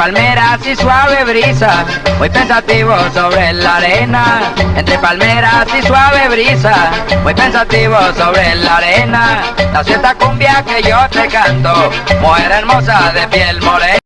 palmeras y suave brisa, muy pensativo sobre la arena. Entre palmeras y suave brisa, muy pensativo sobre la arena. Nació esta cumbia que yo te canto, mujer hermosa de piel morena.